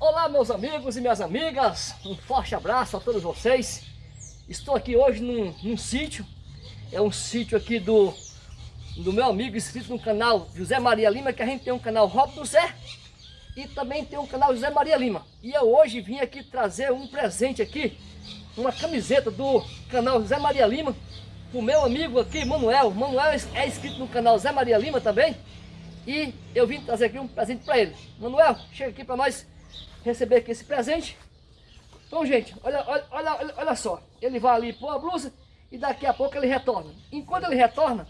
Olá meus amigos e minhas amigas, um forte abraço a todos vocês. Estou aqui hoje num, num sítio, é um sítio aqui do, do meu amigo inscrito no canal José Maria Lima, que a gente tem um canal Rob do Zé e também tem um canal José Maria Lima. E eu hoje vim aqui trazer um presente aqui, uma camiseta do canal José Maria Lima, o meu amigo aqui, Manuel. Manuel é inscrito no canal José Maria Lima também. E eu vim trazer aqui um presente para ele. Manuel, chega aqui para nós receber aqui esse presente. Então, gente, olha, olha, olha, olha só. Ele vai ali pôr a blusa e daqui a pouco ele retorna. Enquanto ele retorna,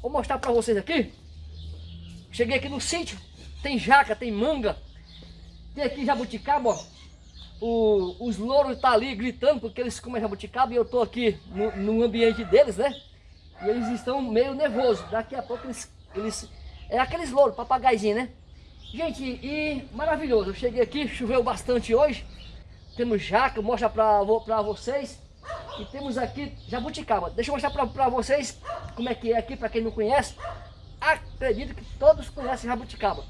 vou mostrar para vocês aqui. Cheguei aqui no sítio, tem jaca, tem manga, tem aqui jabuticaba, ó. O, os louros estão tá ali gritando porque eles comem jabuticaba e eu estou aqui no, no, ambiente deles, né? E eles estão meio nervosos. Daqui a pouco eles... eles é aqueles louros, papagaizinho, né? Gente, e maravilhoso. Eu cheguei aqui, choveu bastante hoje. Temos jaca, mostra pra, pra vocês. E temos aqui jabuticaba. Deixa eu mostrar pra, pra vocês como é que é aqui, pra quem não conhece. Acredito que todos conhecem jabuticaba.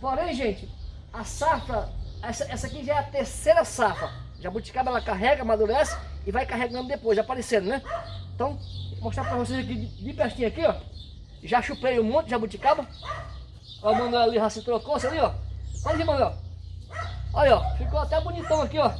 Porém, gente, a safra, essa, essa aqui já é a terceira safra. Jabuticaba ela carrega, amadurece e vai carregando depois, aparecendo, né? Então, vou mostrar pra vocês aqui de, de pertinho aqui, ó. Já chupei um monte de jabuticaba. Ó, o Manuel ali já se trocou, ali, ó. Olha aqui, Manuel. Olha, ó. Ficou até bonitão aqui, ó.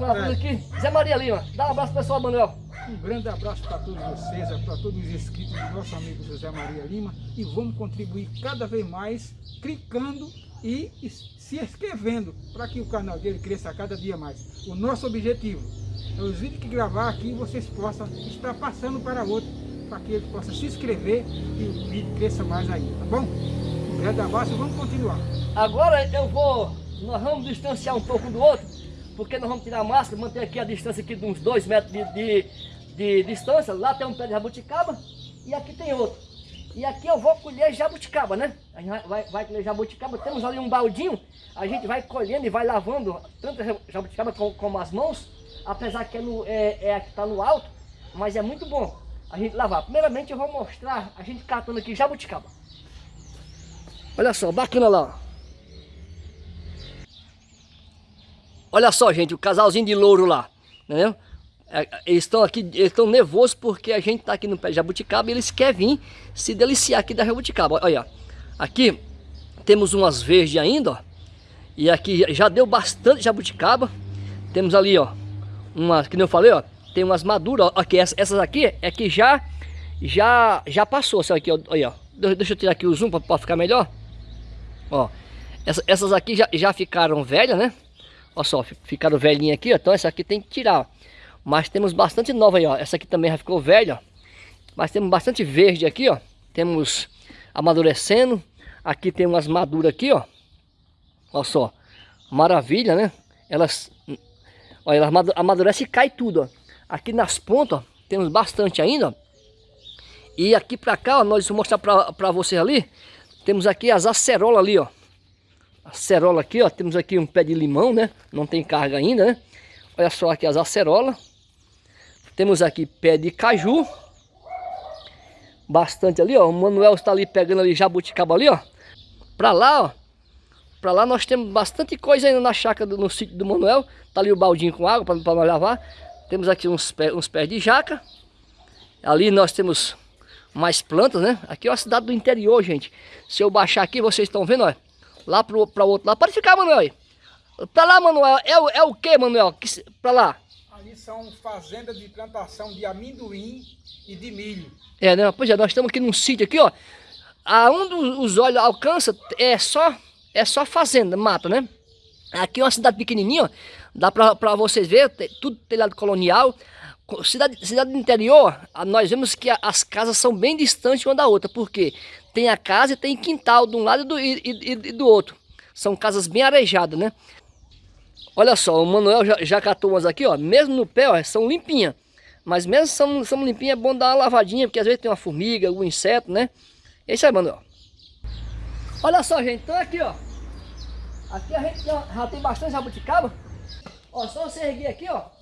É. aqui. Zé Maria Lima. Dá um abraço pessoal, Manuel. Um grande abraço para todos vocês, para todos os inscritos do nosso amigo José Maria Lima. E vamos contribuir cada vez mais, clicando e se inscrevendo para que o canal dele cresça cada dia mais. O nosso objetivo é os vídeos que gravar aqui vocês possam estar passando para outro, para que ele possa se inscrever e o vídeo cresça mais ainda, tá bom? É da vamos continuar. Agora eu vou, nós vamos distanciar um pouco do outro, porque nós vamos tirar a máscara, manter aqui a distância aqui de uns 2 metros de, de, de, distância. Lá tem um pé de jabuticaba e aqui tem outro. E aqui eu vou colher jabuticaba, né? A gente vai, vai colher jabuticaba, temos ali um baldinho, a gente vai colhendo e vai lavando tanto jabuticaba como, como as mãos, apesar que é, no, é, é que está no alto, mas é muito bom a gente lavar. Primeiramente eu vou mostrar a gente catando aqui jabuticaba. Olha só, bacana lá. Olha só, gente, o casalzinho de louro lá. Né? Eles estão aqui, eles estão nervosos porque a gente está aqui no pé de jabuticaba e eles querem vir se deliciar aqui da jabuticaba. Olha, aqui temos umas verdes ainda, ó. E aqui já deu bastante jabuticaba. Temos ali, ó, umas, que eu falei, ó, tem umas maduras, ó. Aqui, essas aqui é que já, já, já passou, sabe aqui, ó, olha. Deixa eu tirar aqui o zoom para ficar melhor. Ó, essa, essas aqui já, já ficaram velhas, né? Olha só, ficaram velhinhas aqui, ó. Então essa aqui tem que tirar. Mas temos bastante nova aí, ó. Essa aqui também já ficou velha. Mas temos bastante verde aqui, ó. Temos amadurecendo. Aqui tem umas maduras aqui, ó. Olha só. Maravilha, né? Elas, olha, elas amadurecem e cai tudo, ó. Aqui nas pontas, ó, temos bastante ainda, ó. E aqui pra cá, ó, nós vamos mostrar pra, pra vocês ali. Temos aqui as acerolas ali, ó. Acerola aqui, ó. Temos aqui um pé de limão, né? Não tem carga ainda, né? Olha só aqui as acerolas. Temos aqui pé de caju. Bastante ali, ó. O Manuel está ali pegando ali jabuticaba ali, ó. Pra lá, ó. Pra lá nós temos bastante coisa ainda na chácara, do, no sítio do Manuel. Tá ali o baldinho com água para nós lavar. Temos aqui uns, pé, uns pés de jaca. Ali nós temos mais plantas, né? Aqui é uma cidade do interior, gente. Se eu baixar aqui, vocês estão vendo, ó. Lá pro, pra outro lado. Pode ficar, Manuel. Pra lá, Manuel. É, é o que, Manuel? Que, pra lá. Ali são fazendas de plantação de amendoim e de milho. É, né? Pois é, nós estamos aqui num sítio aqui, ó. Aonde os olhos alcançam é só, é só fazenda, mata, né? Aqui é uma cidade pequenininha, ó. Dá pra, pra vocês verem, tudo telhado colonial. Cidade, cidade do interior, nós vemos que as casas são bem distantes uma da outra, porque tem a casa e tem quintal de um lado e do, e, e, e do outro. São casas bem arejadas, né? Olha só, o Manuel já, já catou umas aqui, ó, mesmo no pé, ó, são limpinhas. Mas mesmo são, são limpinhas, é bom dar uma lavadinha, porque às vezes tem uma formiga, algum inseto, né? É isso aí, Manuel. Olha só, gente, então aqui, ó. Aqui a gente já, tem bastante jabuticaba. Ó, só você erguer aqui, ó.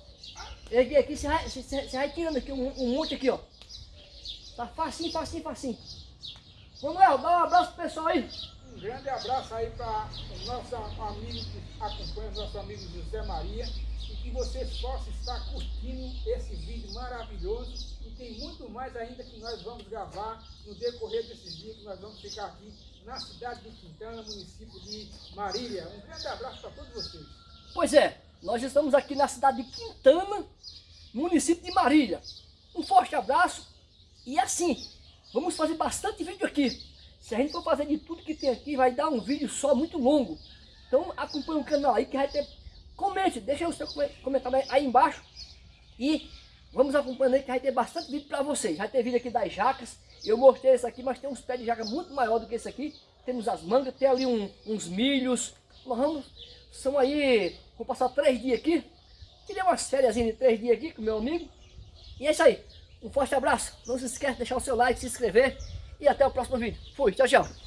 Erguei aqui, você vai, você, vai tirando aqui um, um, monte aqui, ó. Tá facinho, facinho, facinho. Manuel, dá um abraço pro pessoal aí. Um grande abraço aí para o nosso amigo que acompanha, nosso amigo José Maria. E que vocês possam estar curtindo esse vídeo maravilhoso. E tem muito mais ainda que nós vamos gravar no decorrer desses dias que nós vamos ficar aqui na cidade de Quintana, município de Marília. Um grande abraço para todos vocês. Pois é, nós estamos aqui na cidade de Quintana, município de Marília. Um forte abraço e assim, vamos fazer bastante vídeo aqui. Se a gente for fazer de tudo que tem aqui, vai dar um vídeo só muito longo. Então acompanhe o canal aí que vai ter... Comente, deixa o seu comentário aí embaixo. E vamos acompanhando aí que vai ter bastante vídeo para vocês. Vai ter vídeo aqui das jacas. Eu mostrei esse aqui, mas tem uns pés de jaca muito maior do que esse aqui. Temos as mangas, tem ali um, uns milhos. Nós vamos, são aí, vou passar três dias aqui. Tirei uma férias de três dias aqui com meu amigo. E é isso aí. Um forte abraço. Não se esqueça de deixar o seu like, se inscrever. E até o próximo vídeo. Fui, tchau, tchau.